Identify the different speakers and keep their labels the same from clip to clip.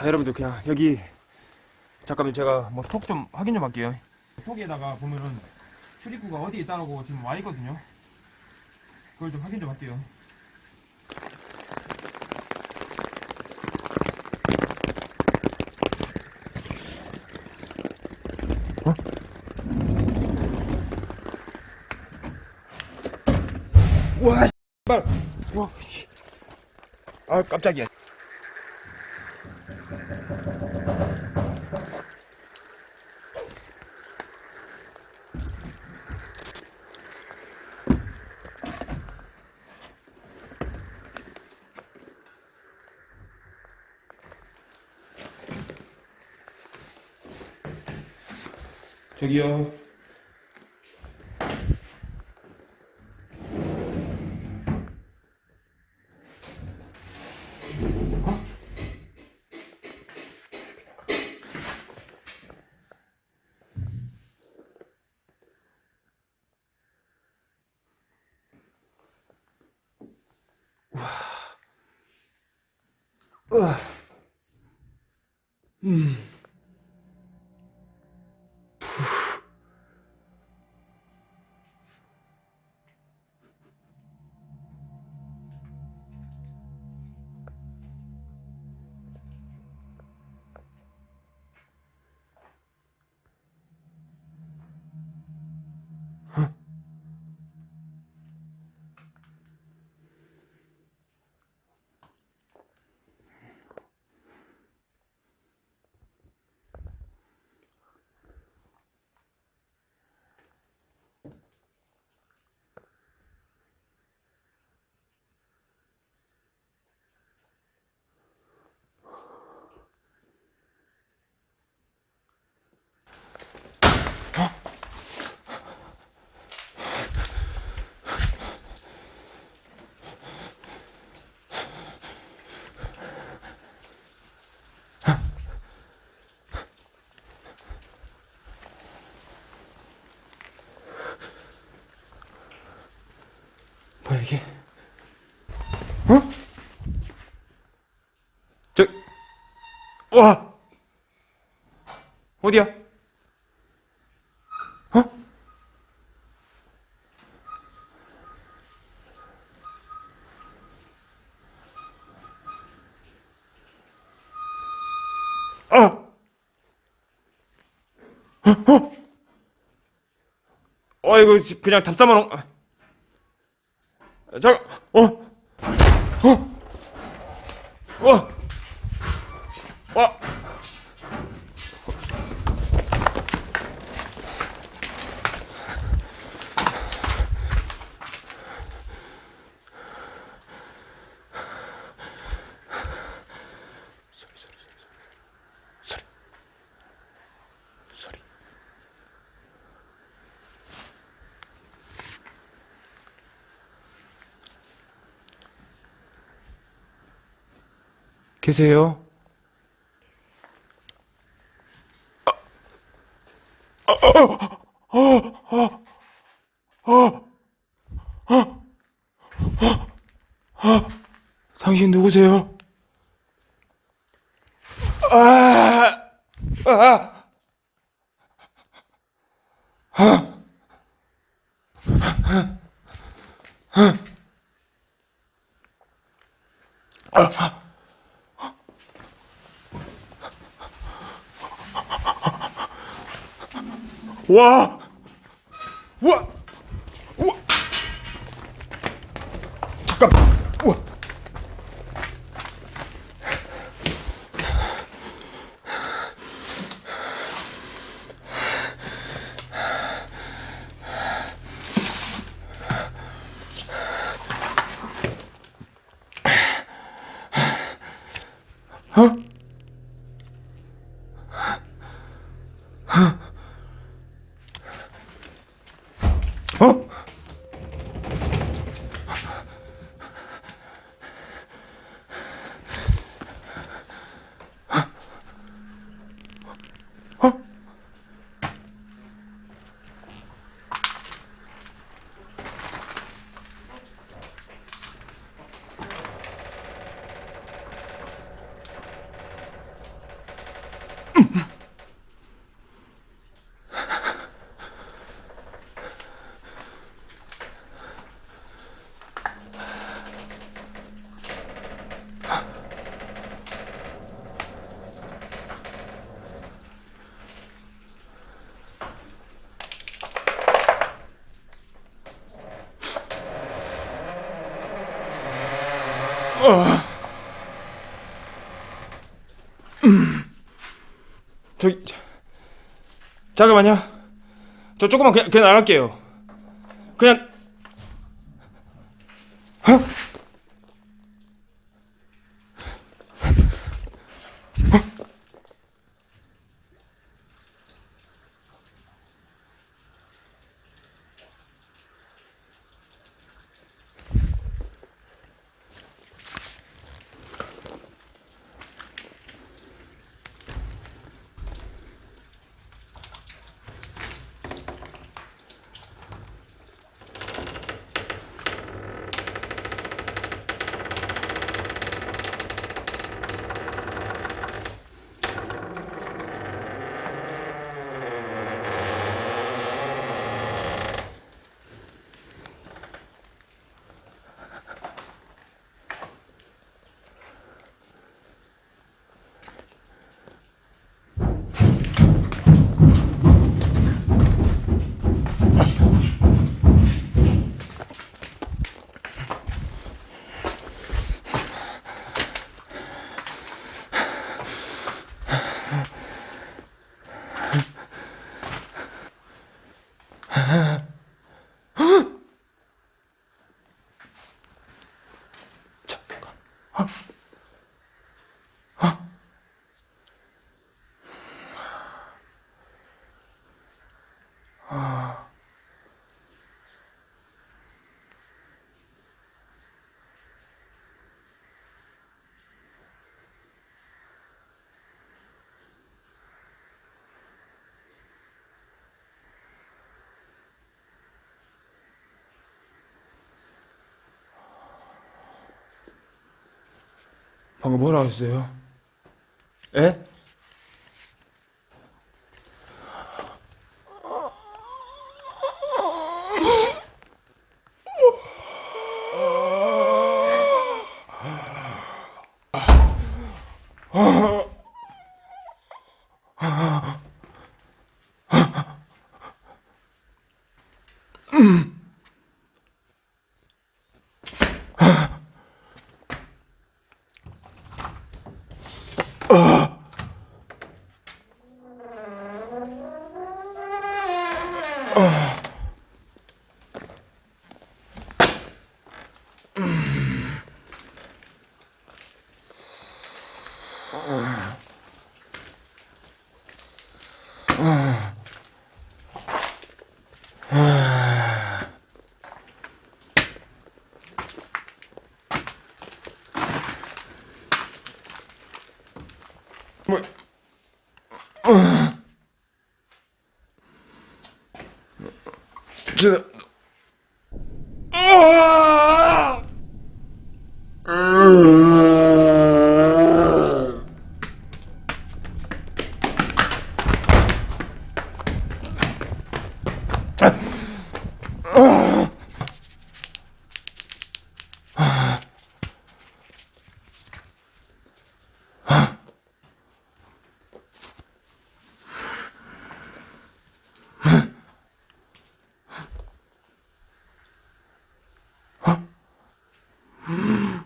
Speaker 1: 자 여러분들 그냥 여기 잠깐만 제가 뭐 톡 좀 확인 좀 할게요. 톡에다가 보면은 출입구가 어디에 있다고 지금 와 있거든요. 그걸 좀 확인 좀 할게요. 어? 와 씨발. 와 씨. 아 깜짝이야 저기요. 와. 음. 이게? 어? 저, 와, 어디야? 어? 아, 어, 어, 어, 이거 그냥 답사만 온. 아. 잠깐, 어, 어, 어, 와, 계세요? 당신 누구세요? 아, 아, 와, 와, 와, 잠깐, 어? 저기 자, 잠깐만요. 저 조금만 그냥, 그냥 나갈게요. 그냥 어? 아. 방금 뭐라 했어요? 에? 뭐, 저, 아! mm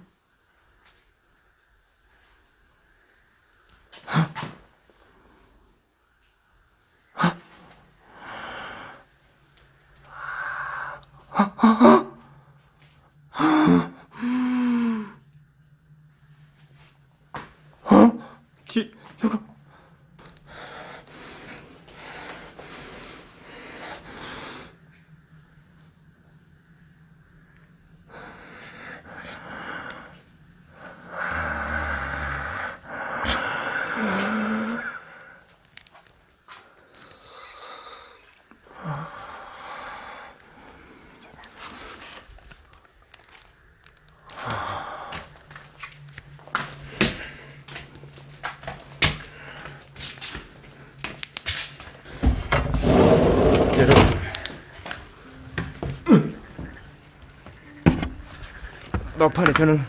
Speaker 1: 막판에 저는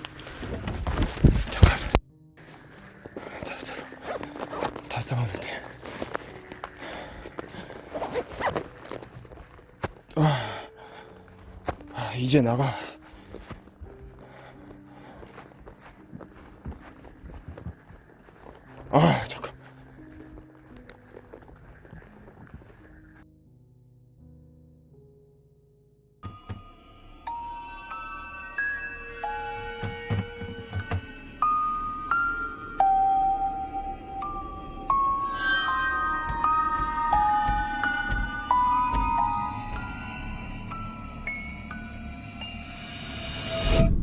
Speaker 1: 잠깐 다다 썰었는데 아, 아 이제 나가